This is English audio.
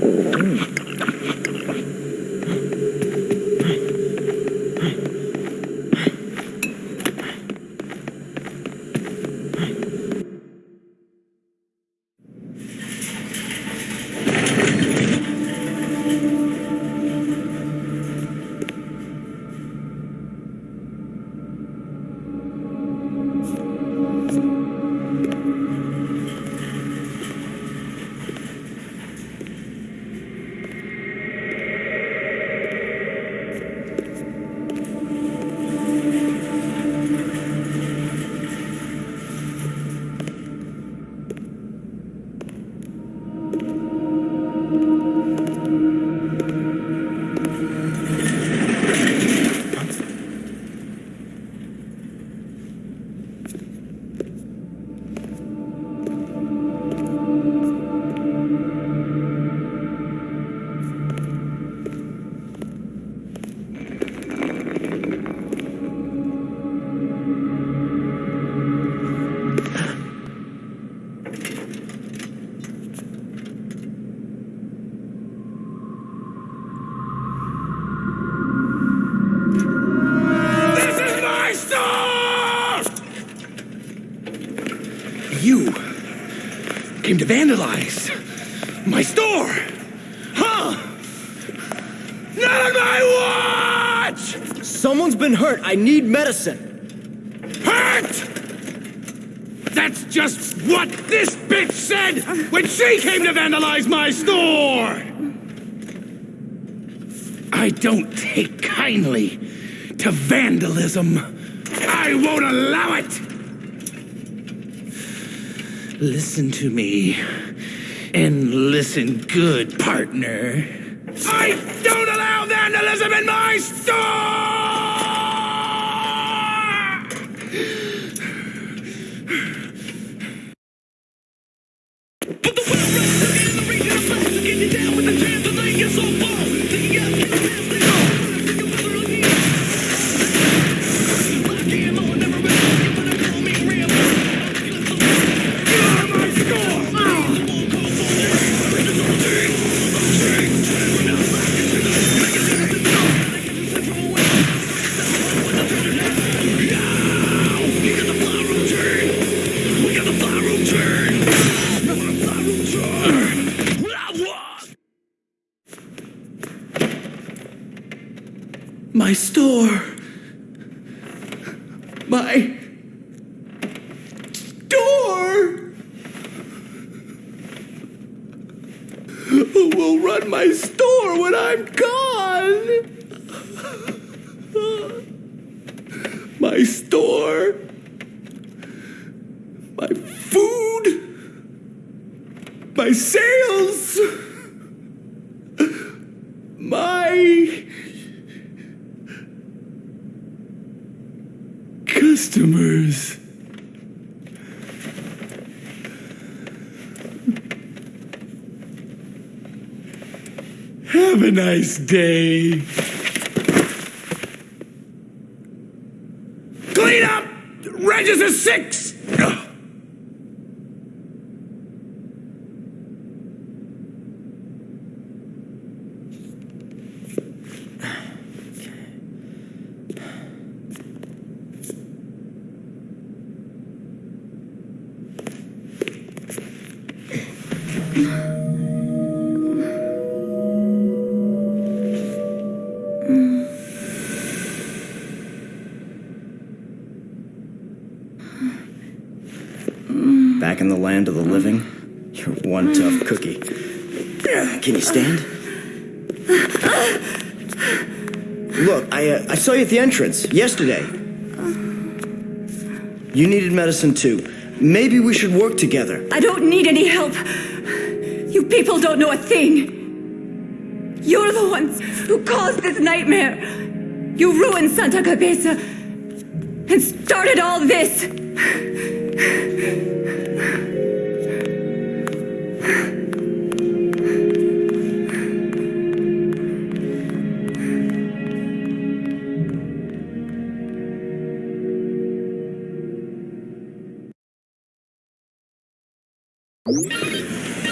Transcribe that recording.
Hum. Came to vandalize my store. Huh? Not on my watch! Someone's been hurt. I need medicine. Hurt! That's just what this bitch said when she came to vandalize my store! I don't take kindly to vandalism. I won't allow it! Listen to me. And listen good, partner. I don't allow vandalism in my store! My store. My door. Who will run my store when I'm gone? My store. My food. My sales. My customers. Have a nice day. Clean up! Register six! Back in the land of the living? You're one tough cookie. Can you stand? Look, I, uh, I saw you at the entrance yesterday. You needed medicine too. Maybe we should work together. I don't need any help. You people don't know a thing. You're the ones who caused this nightmare. You ruined Santa Cabeza and started all this. you